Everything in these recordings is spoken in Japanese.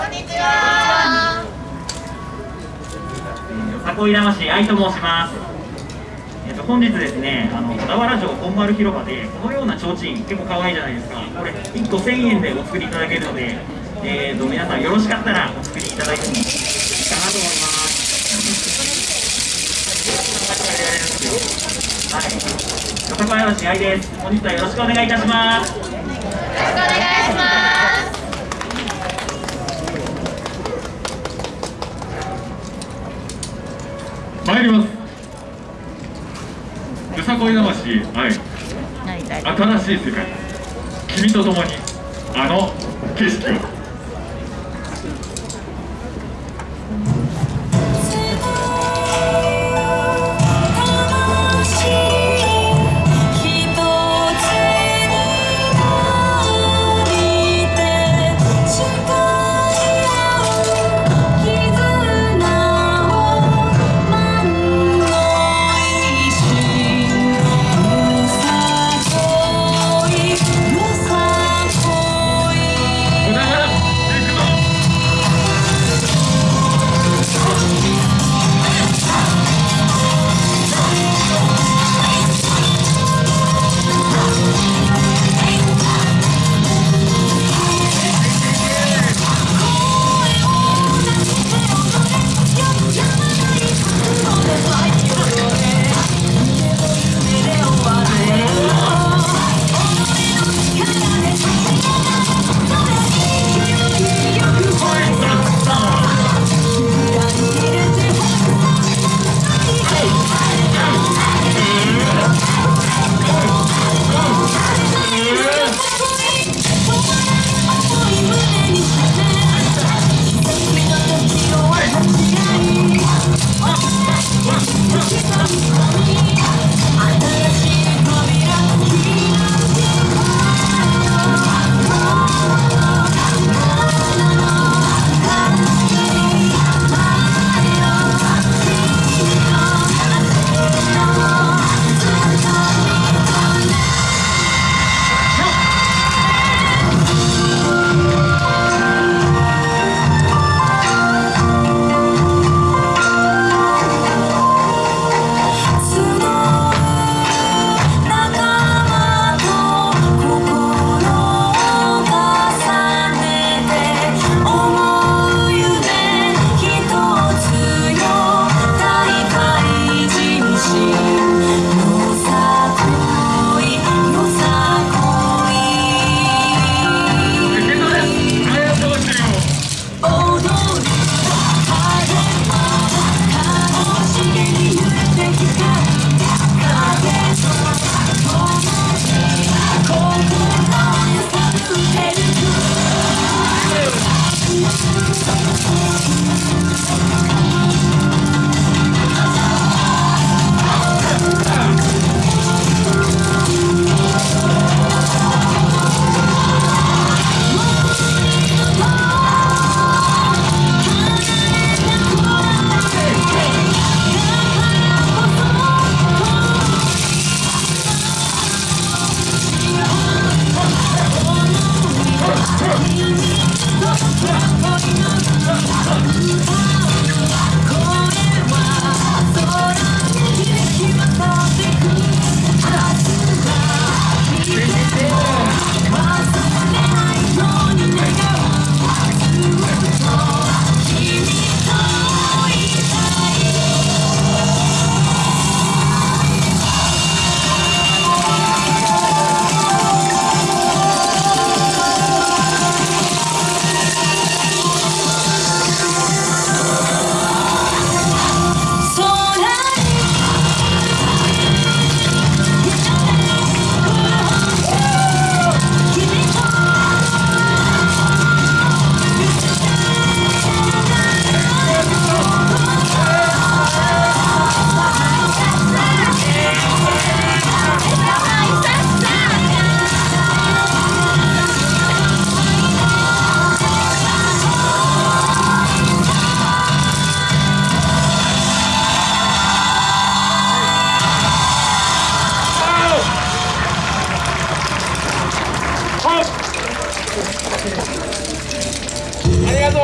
こんにちはよさこい魂愛と申しますえっと本日ですねあの小田原城本丸広場でこのような提灯結構可愛いじゃないですかこれ1個1000円でお作りいただけるのでえー、と皆さんよろしかったらお作りいただいてもいいかなと思いますはい、よさこい嵐愛です。本日はよろしくお願いいたします。よろしくお願いします。こい魂愛。新しい世界。君と共にあの景色を。Thank you.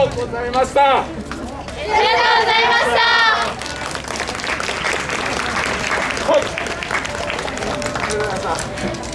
とうございました。ありがとうございました。はい